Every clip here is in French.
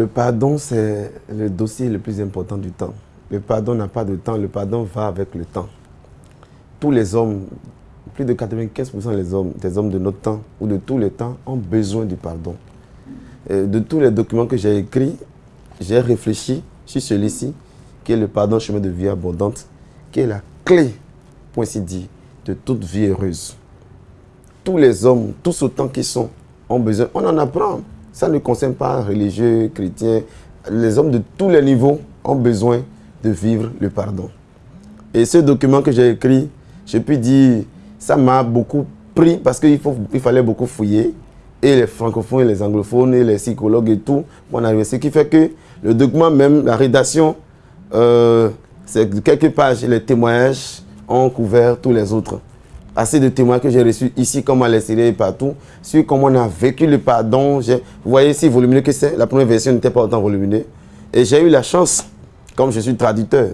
le pardon, c'est le dossier le plus important du temps. Le pardon n'a pas de temps, le pardon va avec le temps. Tous les hommes, plus de 95% des hommes, des hommes de notre temps ou de tous les temps ont besoin du pardon. de tous les documents que j'ai écrits, j'ai réfléchi sur celui-ci, qui est le pardon chemin de vie abondante, qui est la clé, pour ainsi dire, de toute vie heureuse. Tous les hommes, tous autant qu'ils sont, ont besoin. On en apprend. Ça ne concerne pas religieux, chrétiens. Les hommes de tous les niveaux ont besoin de vivre le pardon. Et ce document que j'ai écrit, je puis dire, ça m'a beaucoup pris parce qu'il il fallait beaucoup fouiller. Et les francophones, les anglophones, et les psychologues et tout, on. Ce qui fait que le document même, la rédaction, euh, c'est quelques pages, les témoignages ont couvert tous les autres assez de témoins que j'ai reçus ici, comme à l'extérieur et partout, sur comment on a vécu le pardon. Vous voyez si volumineux que c'est, la première version n'était pas autant volumineux. Et j'ai eu la chance, comme je suis traducteur,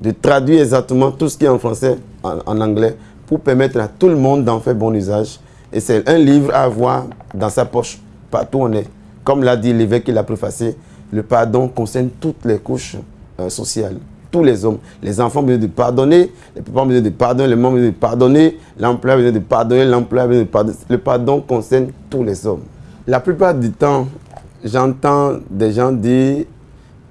de traduire exactement tout ce qui est en français, en, anglais, pour permettre à tout le monde d'en faire bon usage. Et c'est un livre à avoir dans sa poche, partout où on est. Comme l'a dit l'évêque qui l'a préfacé, le pardon concerne toutes les couches euh, sociales tous les hommes. Les enfants ont besoin de pardonner, les parents ont besoin de pardonner, les membres ont besoin de pardonner, l'emploi a besoin de pardonner, l'emploi a besoin de pardonner. Le pardon concerne tous les hommes. La plupart du temps, j'entends des gens dire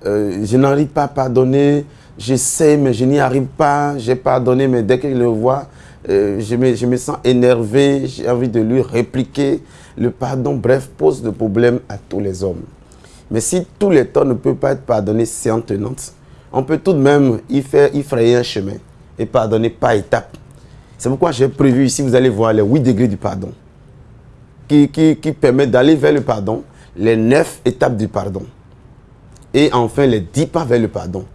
euh, Je n'arrive pas à pardonner, j'essaie mais je n'y arrive pas, j'ai pardonné mais dès qu'il le voit, euh, je, me, je me sens énervé, j'ai envie de lui répliquer. Le pardon, bref, pose de problème à tous les hommes. Mais si tous les temps ne peuvent pas être pardonnés séance tenante, on peut tout de même y, faire, y frayer un chemin et pardonner par étapes. C'est pourquoi j'ai prévu ici, vous allez voir les 8 degrés du pardon qui, qui, permettent d'aller vers le pardon, les 9 étapes du pardon et enfin les 10 pas vers le pardon.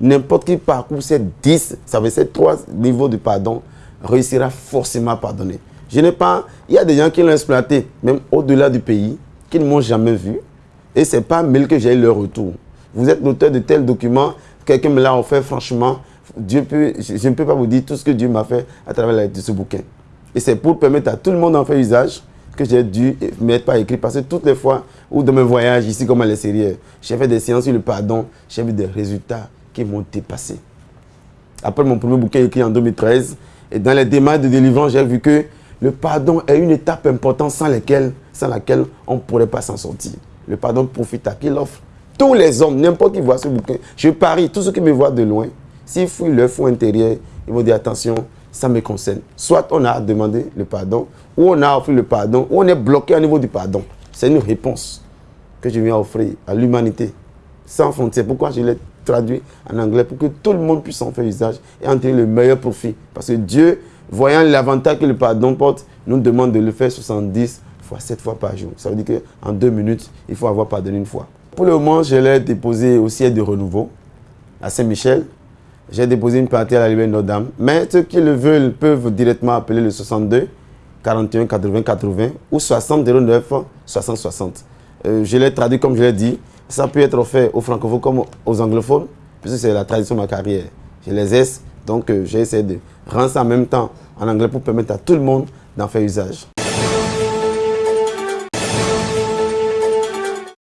N'importe qui parcourt ces 10, ça veut dire 3 niveaux de pardon, réussira forcément à pardonner. Je n'ai pas, il y a des gens qui l'ont exploité, même au-delà du pays, qui ne m'ont jamais vu. Et ce n'est pas mail que j'ai eu leur retour. Vous êtes l'auteur de tel document, quelqu'un me l'a offert, franchement, Dieu peut, je, ne peux pas vous dire tout ce que Dieu m'a fait à travers la de ce bouquin. Et c'est pour permettre à tout le monde d'en faire usage que j'ai dû mettre par écrit. Parce que toutes les fois où dans mes voyages, ici comme à l'extérieur, j'ai fait des séances sur le pardon, j'ai vu des résultats qui m'ont dépassé. Après mon premier bouquin écrit en 2013, et dans les démarches de délivrance, j'ai vu que le pardon est une étape importante sans sans laquelle on ne pourrait pas s'en sortir. Le pardon profite à qui l'offre? Tous les hommes, n'importe qui voit ce bouquin, je parie, tous ceux qui me voient de loin, s'ils fouillent leur fond intérieur, ils vont dire attention, ça me concerne. Soit on a demandé le pardon, ou on a offert le pardon, ou on est bloqué au niveau du pardon. C'est une réponse que je viens offrir à l'humanité, sans frontières. Pourquoi je l'ai traduit en anglais Pour que tout le monde puisse en faire usage et en tirer le meilleur profit. Parce que Dieu, voyant l'avantage que le pardon porte, nous demande de le faire 70 fois 7 fois par jour. Ça veut dire qu'en deux minutes, il faut avoir pardonné une fois. Pour le moment, je l'ai déposé au siège de renouveau à Saint-Michel. J'ai déposé une partie à la Liberté Notre-Dame. Mais ceux qui le veulent peuvent directement appeler le 62 41 80 80 ou 60 09 60 60. je l'ai traduit comme je l'ai dit. Ça peut être fait aux francophones comme aux anglophones, puisque c'est la tradition de ma carrière. Je les ai, donc euh, j'ai essayé de rendre ça en même temps en anglais pour permettre à tout le monde d'en faire usage.